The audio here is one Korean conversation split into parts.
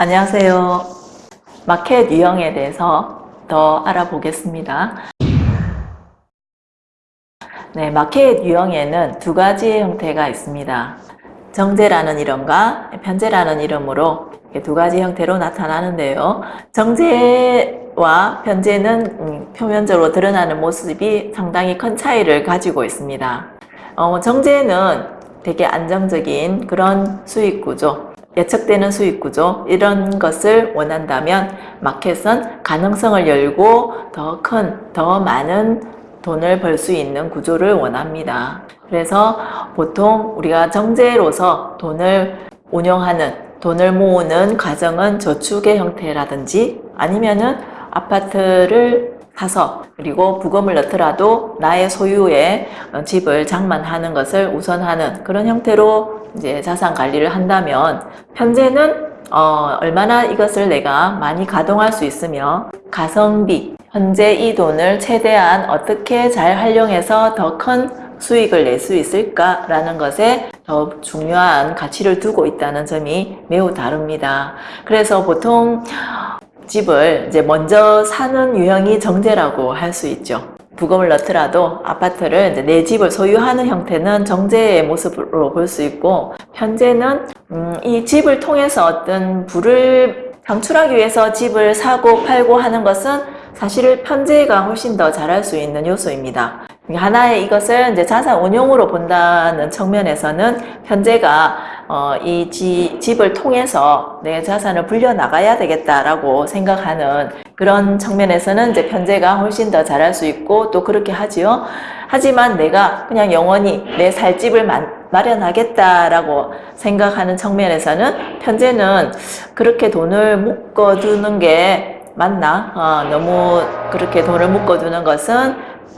안녕하세요. 마켓 유형에 대해서 더 알아보겠습니다. 네, 마켓 유형에는 두 가지의 형태가 있습니다. 정제라는 이름과 편제라는 이름으로 두 가지 형태로 나타나는데요. 정제와 편제는 음, 표면적으로 드러나는 모습이 상당히 큰 차이를 가지고 있습니다. 어, 정제는 되게 안정적인 그런 수익 구조, 예측되는 수익 구조 이런 것을 원한다면 마켓은 가능성을 열고 더 큰, 더 많은 돈을 벌 수 있는 구조를 원합니다. 그래서 보통 우리가 정제로서 돈을 운영하는, 돈을 모으는 과정은 저축의 형태라든지 아니면은 아파트를 사서 그리고 부금을 넣더라도 나의 소유의 집을 장만하는 것을 우선하는 그런 형태로 이제 자산 관리를 한다면 현재는 어, 얼마나 이것을 내가 많이 가동할 수 있으며 가성비 현재 이 돈을 최대한 어떻게 잘 활용해서 더 큰 수익을 낼 수 있을까 라는 것에 더 중요한 가치를 두고 있다는 점이 매우 다릅니다. 그래서 보통 집을 이제 먼저 사는 유형이 정제라고 할 수 있죠. 부금을 넣더라도 아파트를 내 집을 소유하는 형태는 정제의 모습으로 볼 수 있고 현재는 음, 이 집을 통해서 어떤 부를 창출하기 위해서 집을 사고 팔고 하는 것은 사실 편제가 훨씬 더 잘할 수 있는 요소입니다. 하나의 이것을 이제 자산 운용으로 본다는 측면에서는 현재가 어, 이 지, 집을 통해서 내 자산을 불려 나가야 되겠다라고 생각하는 그런 측면에서는 이제 편제가 훨씬 더 잘할 수 있고 또 그렇게 하지요. 하지만 내가 그냥 영원히 내 살 집을 마련하겠다라고 생각하는 측면에서는 편제는 그렇게 돈을 묶어두는 게 맞나? 어, 너무 그렇게 돈을 묶어두는 것은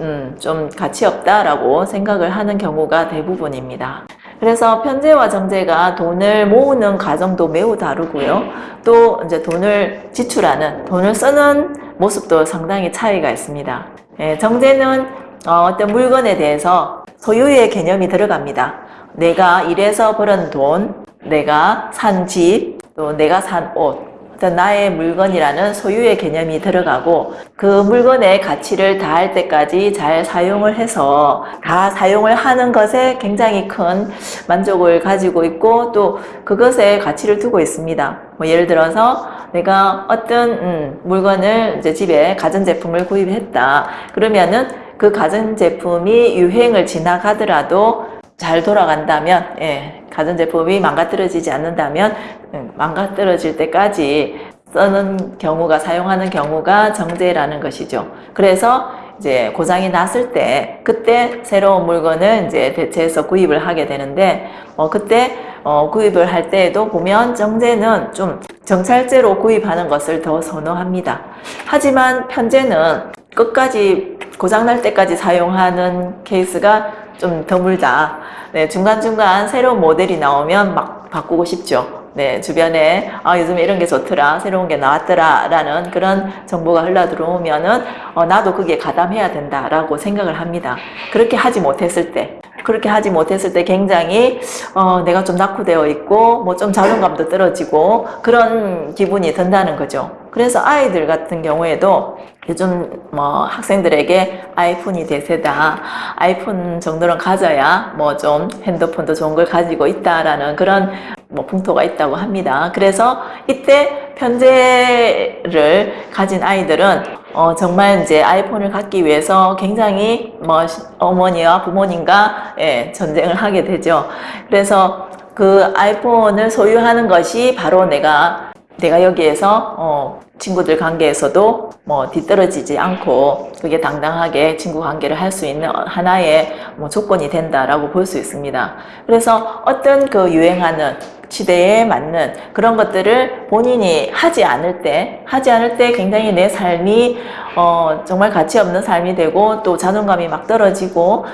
음, 좀 가치 없다라고 생각을 하는 경우가 대부분입니다. 그래서 편제와 정제가 돈을 모으는 과정도 매우 다르고요. 또 이제 돈을 지출하는, 돈을 쓰는 모습도 상당히 차이가 있습니다. 예, 정제는 어, 떤 물건에 대해서 소유의 개념이 들어갑니다. 내가 일해서 벌은 돈, 내가 산 집, 또 내가 산 옷, 나의 물건이라는 소유의 개념이 들어가고 그 물건의 가치를 다할 때까지 잘 사용을 해서 다 사용을 하는 것에 굉장히 큰 만족을 가지고 있고 또 그것에 가치를 두고 있습니다. 뭐 예를 들어서 내가 어떤 음, 물건을 이제 집에 가전제품을 구입했다. 그러면은 그 가전제품이 유행을 지나가더라도 잘 돌아간다면 예, 가전제품이 망가뜨려지지 않는다면 음, 망가뜨려질 때까지 쓰는 경우가 사용하는 경우가 정제라는 것이죠. 그래서 이제 고장이 났을 때 그때 새로운 물건을 이제 대체해서 구입을 하게 되는데 어, 그때 어, 구입을 할 때에도 보면 정제는 좀 정찰제로 구입하는 것을 더 선호합니다. 하지만 편제는 끝까지 고장날 때까지 사용하는 케이스가 좀 드물다. 네, 중간중간 새로운 모델이 나오면 막 바꾸고 싶죠. 네, 주변에 아, 요즘에 이런 게 좋더라, 새로운 게 나왔더라 라는 그런 정보가 흘러 들어오면은 어, 나도 그게 가담해야 된다 라고 생각을 합니다. 그렇게 하지 못했을 때 그렇게 하지 못했을 때 굉장히 어, 내가 좀 낙후되어 있고 뭐 좀 자존감도 떨어지고 그런 기분이 든다는 거죠. 그래서 아이들 같은 경우에도 요즘 뭐 학생들에게 아이폰이 대세다. 아이폰 정도는 가져야 뭐 좀 핸드폰도 좋은 걸 가지고 있다라는 그런 뭐 풍토가 있다고 합니다. 그래서 이때 편제를 가진 아이들은 어 정말 이제 아이폰을 갖기 위해서 굉장히 뭐 어머니와 부모님과 예, 전쟁을 하게 되죠. 그래서 그 아이폰을 소유하는 것이 바로 내가 내가 여기에서 어 친구들 관계에서도 뭐 뒤떨어지지 않고 그게 당당하게 친구 관계를 할 수 있는 하나의 뭐 조건이 된다라고 볼 수 있습니다. 그래서 어떤 그 유행하는 시대에 맞는 그런 것들을 본인이 하지 않을 때 하지 않을 때 굉장히 내 삶이 어 정말 가치 없는 삶이 되고 또 자존감이 막 떨어지고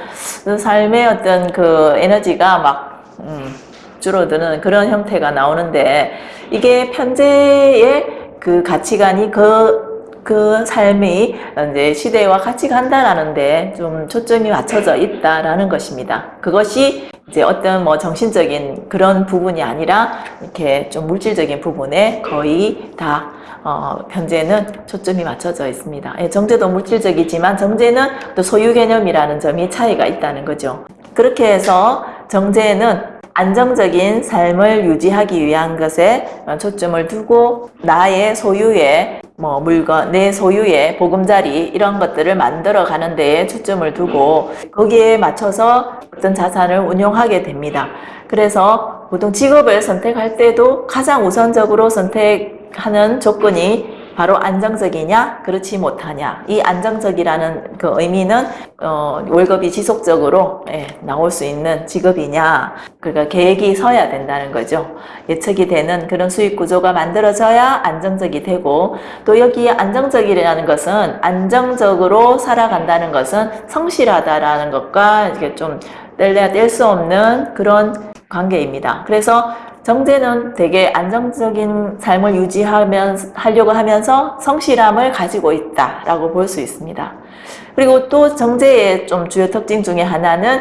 그 삶의 어떤 그 에너지가 막 음, 줄어드는 그런 형태가 나오는데 이게 편제의 그 가치관이 그, 그 삶이 이제 시대와 같이 간다라는데 좀 초점이 맞춰져 있다라는 것입니다. 그것이 이제 어떤 뭐 정신적인 그런 부분이 아니라 이렇게 좀 물질적인 부분에 거의 다 어, 현재는 초점이 맞춰져 있습니다. 예, 정제도 물질적이지만 정제는 또 소유 개념이라는 점이 차이가 있다는 거죠. 그렇게 해서 정제는 안정적인 삶을 유지하기 위한 것에 초점을 두고 나의 소유의 뭐 물건, 내 소유의 보금자리 이런 것들을 만들어 가는 데에 초점을 두고 거기에 맞춰서 어떤 자산을 운용하게 됩니다. 그래서 보통 직업을 선택할 때도 가장 우선적으로 선택하는 조건이 바로 안정적이냐 그렇지 못하냐. 이 안정적이라는 그 의미는 어, 월급이 지속적으로 예, 나올 수 있는 직업이냐. 그러니까 계획이 서야 된다는 거죠. 예측이 되는 그런 수익 구조가 만들어져야 안정적이 되고 또 여기 안정적이라는 것은 안정적으로 살아간다는 것은 성실하다라는 것과 이게 좀 뗄래야 뗄 수 없는 그런 관계입니다 그래서 정제는 되게 안정적인 삶을 유지하면 하려고 하면서 성실함을 가지고 있다라고 볼 수 있습니다. 그리고 또 정제의 좀 주요 특징 중에 하나는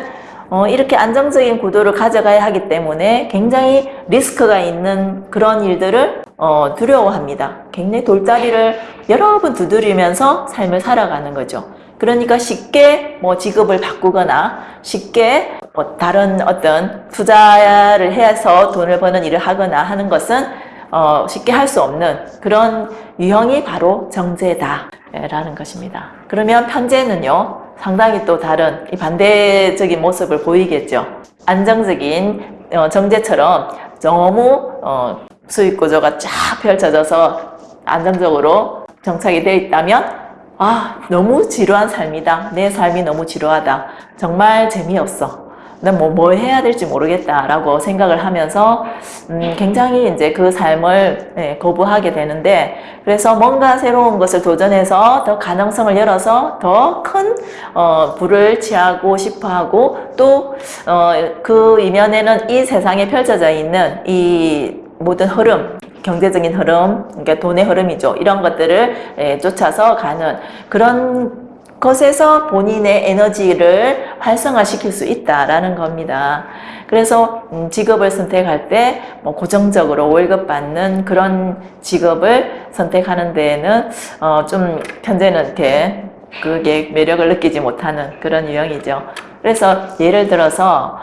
어, 이렇게 안정적인 구도를 가져가야 하기 때문에 굉장히 리스크가 있는 그런 일들을 어, 두려워합니다. 굉장히 돌다리를 여러 번 두드리면서 삶을 살아가는 거죠. 그러니까 쉽게 뭐 직업을 바꾸거나 쉽게 뭐 다른 어떤 투자를 해서 돈을 버는 일을 하거나 하는 것은 어 쉽게 할 수 없는 그런 유형이 바로 정제다 라는 것입니다. 그러면 편제는요 상당히 또 다른 이 반대적인 모습을 보이겠죠. 안정적인 어 정제처럼 너무 어 수익 구조가 쫙 펼쳐져서 안정적으로 정착이 되어 있다면 아 너무 지루한 삶이다. 내 삶이 너무 지루하다. 정말 재미없어. 난뭐 뭘 해야 될지 모르겠다 라고 생각을 하면서 음, 굉장히 이제 그 삶을 네, 거부하게 되는데 그래서 뭔가 새로운 것을 도전해서 더 가능성을 열어서 더큰 어, 부를 취하고 싶어 하고 또그 어, 이면에는 이 세상에 펼쳐져 있는 이 모든 흐름 경제적인 흐름, 그러니까 돈의 흐름이죠. 이런 것들을 예, 쫓아서 가는 그런 것에서 본인의 에너지를 활성화시킬 수 있다라는 겁니다. 그래서 음, 직업을 선택할 때 뭐 고정적으로 월급 받는 그런 직업을 선택하는 데에는 어 좀 현재는 이렇게 그게 매력을 느끼지 못하는 그런 유형이죠. 그래서 예를 들어서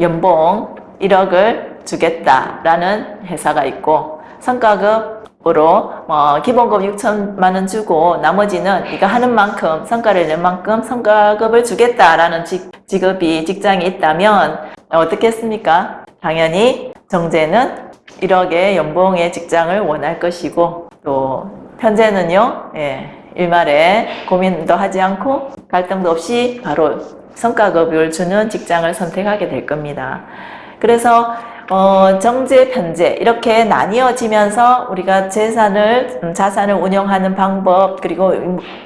연봉 1억을 주겠다라는 회사가 있고 성과급으로 뭐 기본급 6천만 원 주고 나머지는 네가 하는 만큼 성과를 낸 만큼 성과급을 주겠다라는 직, 직업이 직장이 있다면 어떻겠습니까? 당연히 정제는 1억의 연봉의 직장을 원할 것이고 또 현재는요 예, 일말에 고민도 하지 않고 갈등도 없이 바로 성과급을 주는 직장을 선택하게 될 겁니다. 그래서 어, 정제, 편제 이렇게 나뉘어지면서 우리가 재산을, 음, 자산을 운영하는 방법 그리고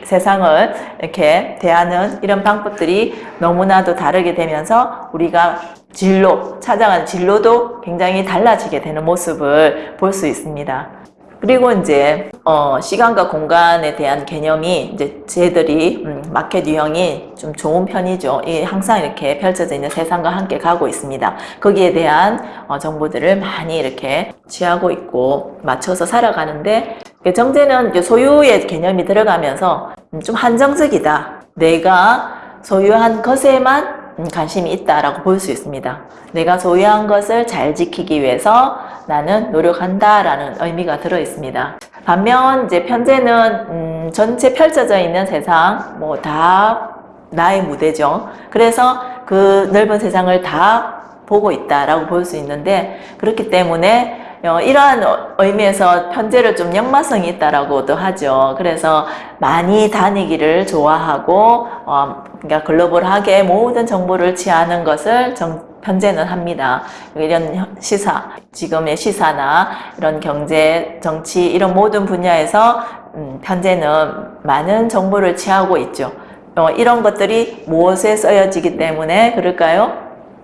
세상을 이렇게 대하는 이런 방법들이 너무나도 다르게 되면서 우리가 진로, 찾아가는 진로도 굉장히 달라지게 되는 모습을 볼 수 있습니다. 그리고 이제 어, 시간과 공간에 대한 개념이 이제 쟤들이 음, 마켓 유형이 좀 좋은 편이죠. 이 항상 이렇게 펼쳐져 있는 세상과 함께 가고 있습니다. 거기에 대한 어, 정보들을 많이 이렇게 취하고 있고 맞춰서 살아가는데 정제는 소유의 개념이 들어가면서 음, 좀 한정적이다. 내가 소유한 것에만 음, 관심이 있다라고 볼 수 있습니다. 내가 소유한 것을 잘 지키기 위해서 나는 노력한다 라는 의미가 들어 있습니다. 반면 이제 편제는 음, 전체 펼쳐져 있는 세상 뭐 다 나의 무대죠. 그래서 그 넓은 세상을 다 보고 있다라고 볼 수 있는데 그렇기 때문에 어, 이러한 의미에서 편제를 좀 역마성이 있다라고도 하죠. 그래서 많이 다니기를 좋아하고 어, 그러니까 글로벌하게 모든 정보를 취하는 것을 정, 편제는 합니다. 이런 시사, 지금의 시사나 이런 경제, 정치 이런 모든 분야에서 음, 편제는 많은 정보를 취하고 있죠. 어, 이런 것들이 무엇에 쓰여지기 때문에 그럴까요?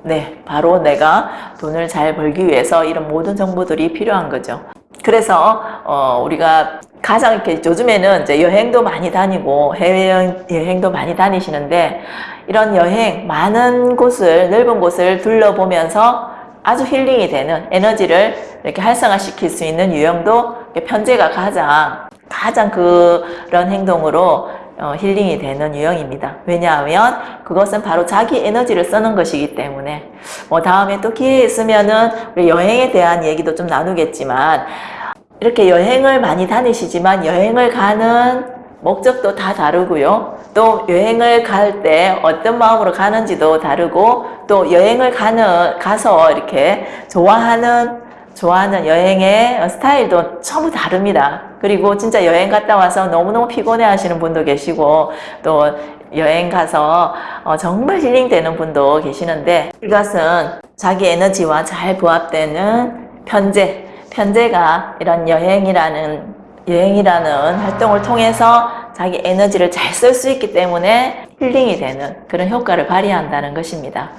네, 바로 내가 돈을 잘 벌기 위해서 이런 모든 정보들이 필요한 거죠. 그래서 어, 우리가 가장 이렇게 요즘에는 이제 여행도 많이 다니고 해외여행 여행도 많이 다니시는데 이런 여행 많은 곳을 넓은 곳을 둘러보면서 아주 힐링이 되는 에너지를 이렇게 활성화시킬 수 있는 유형도 편제가 가장 가장 그런 행동으로 어, 힐링이 되는 유형입니다. 왜냐하면 그것은 바로 자기 에너지를 쓰는 것이기 때문에 뭐 다음에 또 기회 있으면은 우리 여행에 대한 얘기도 좀 나누겠지만 이렇게 여행을 많이 다니시지만 여행을 가는 목적도 다 다르고요. 또 여행을 갈 때 어떤 마음으로 가는지도 다르고 또 여행을 가는 가서 이렇게 좋아하는 좋아하는 여행의 스타일도 전부 다릅니다. 그리고 진짜 여행 갔다 와서 너무너무 피곤해 하시는 분도 계시고 또 여행 가서 어, 정말 힐링되는 분도 계시는데 이것은 자기 에너지와 잘 부합되는 편제, 편제가 이런 여행이라는 여행이라는 활동을 통해서 자기 에너지를 잘 쓸 수 있기 때문에 힐링이 되는 그런 효과를 발휘한다는 것입니다.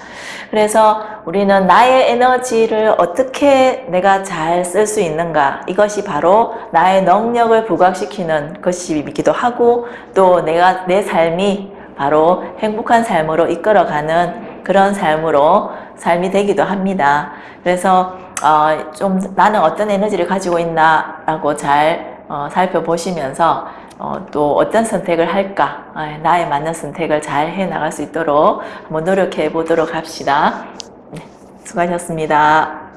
그래서 우리는 나의 에너지를 어떻게 내가 잘 쓸 수 있는가 이것이 바로 나의 능력을 부각시키는 것이기도 하고 또 내가 내 삶이 바로 행복한 삶으로 이끌어가는 그런 삶으로 삶이 되기도 합니다. 그래서 어, 좀 나는 어떤 에너지를 가지고 있나 라고 잘 어, 살펴보시면서 어, 또 어떤 선택을 할까 어, 나에 맞는 선택을 잘 해 나갈 수 있도록 한번 노력해 보도록 합시다. 네, 수고하셨습니다.